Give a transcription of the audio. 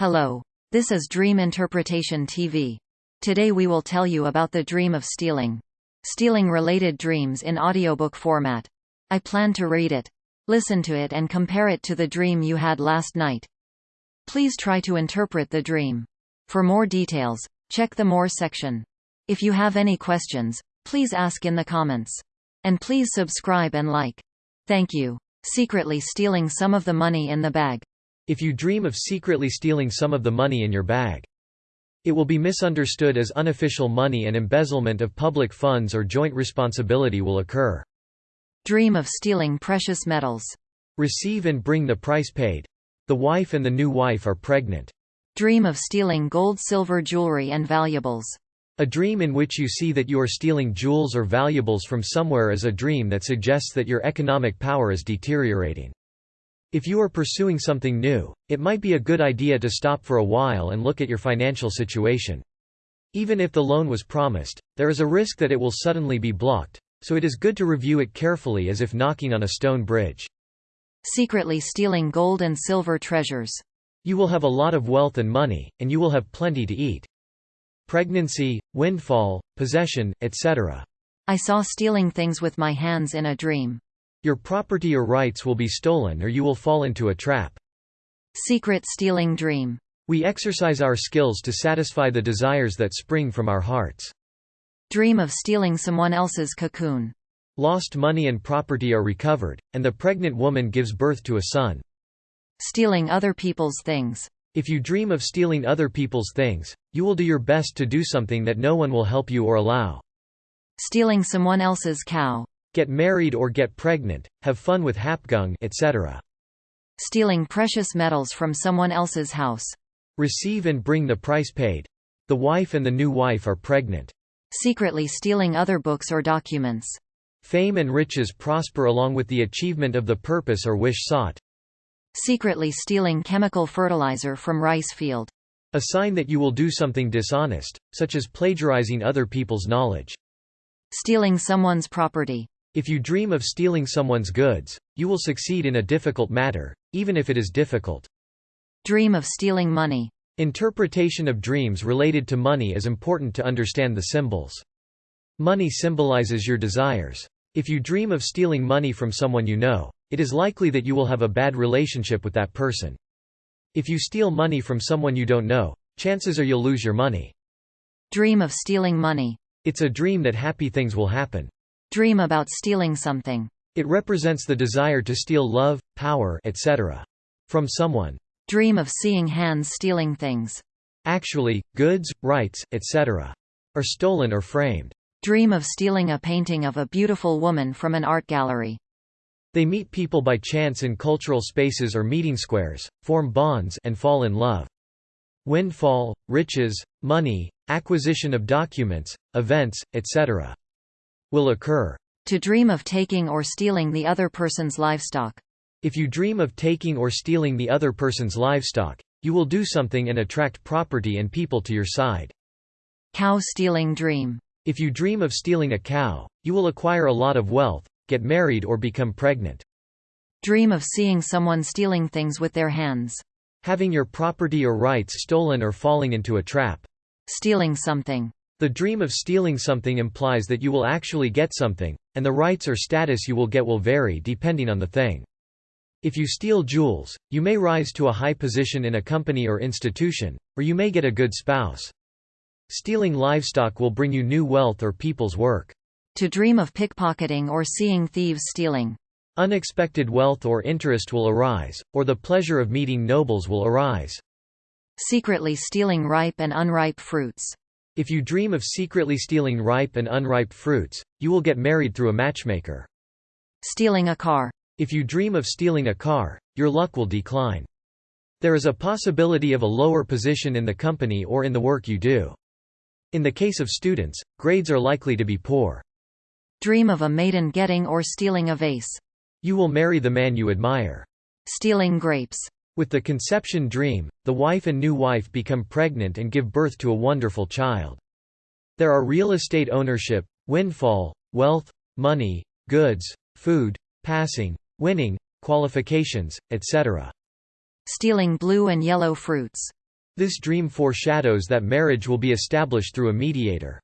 Hello. This is Dream Interpretation TV. Today we will tell you about the dream of stealing. Stealing related dreams in audiobook format. I plan to read it. Listen to it and compare it to the dream you had last night. Please try to interpret the dream. For more details, check the More section. If you have any questions, please ask in the comments. And please subscribe and like. Thank you. Secretly stealing some of the money in the bag. If you dream of secretly stealing some of the money in your bag. It will be misunderstood as unofficial money and embezzlement of public funds or joint responsibility will occur. Dream of stealing precious metals. Receive and bring the price paid. The wife and the new wife are pregnant. Dream of stealing gold silver jewelry and valuables. A dream in which you see that you are stealing jewels or valuables from somewhere is a dream that suggests that your economic power is deteriorating. If you are pursuing something new, it might be a good idea to stop for a while and look at your financial situation. Even if the loan was promised, there is a risk that it will suddenly be blocked, so it is good to review it carefully as if knocking on a stone bridge. Secretly stealing gold and silver treasures. You will have a lot of wealth and money, and you will have plenty to eat. Pregnancy, windfall, possession, etc. I saw stealing things with my hands in a dream. Your property or rights will be stolen or you will fall into a trap. Secret stealing dream. We exercise our skills to satisfy the desires that spring from our hearts. Dream of stealing someone else's cocoon. Lost money and property are recovered, and the pregnant woman gives birth to a son. Stealing other people's things. If you dream of stealing other people's things, you will do your best to do something that no one will help you or allow. Stealing someone else's cow. Get married or get pregnant, have fun with hapgung etc. Stealing precious metals from someone else's house. Receive and bring the price paid. The wife and the new wife are pregnant. Secretly stealing other books or documents. Fame and riches prosper along with the achievement of the purpose or wish sought. Secretly stealing chemical fertilizer from rice field. A sign that you will do something dishonest, such as plagiarizing other people's knowledge. Stealing someone's property. If you dream of stealing someone's goods, you will succeed in a difficult matter, even if it is difficult. Dream of stealing money. Interpretation of dreams related to money is important to understand the symbols. Money symbolizes your desires. If you dream of stealing money from someone you know, it is likely that you will have a bad relationship with that person. If you steal money from someone you don't know, chances are you'll lose your money. Dream of stealing money. It's a dream that happy things will happen. Dream about stealing something. It represents the desire to steal love, power, etc. from someone. Dream of seeing hands stealing things. Actually, goods, rights, etc. are stolen or framed. Dream of stealing a painting of a beautiful woman from an art gallery. They meet people by chance in cultural spaces or meeting squares, form bonds and fall in love. Windfall, riches, money, acquisition of documents, events, etc will occur. To dream of taking or stealing the other person's livestock. If you dream of taking or stealing the other person's livestock, you will do something and attract property and people to your side. Cow stealing dream. If you dream of stealing a cow, you will acquire a lot of wealth, get married or become pregnant. Dream of seeing someone stealing things with their hands. Having your property or rights stolen or falling into a trap. Stealing something. The dream of stealing something implies that you will actually get something, and the rights or status you will get will vary depending on the thing. If you steal jewels, you may rise to a high position in a company or institution, or you may get a good spouse. Stealing livestock will bring you new wealth or people's work. To dream of pickpocketing or seeing thieves stealing. Unexpected wealth or interest will arise, or the pleasure of meeting nobles will arise. Secretly stealing ripe and unripe fruits. If you dream of secretly stealing ripe and unripe fruits, you will get married through a matchmaker. Stealing a car. If you dream of stealing a car, your luck will decline. There is a possibility of a lower position in the company or in the work you do. In the case of students, grades are likely to be poor. Dream of a maiden getting or stealing a vase. You will marry the man you admire. Stealing grapes. With the conception dream, the wife and new wife become pregnant and give birth to a wonderful child. There are real estate ownership, windfall, wealth, money, goods, food, passing, winning, qualifications, etc. Stealing blue and yellow fruits. This dream foreshadows that marriage will be established through a mediator.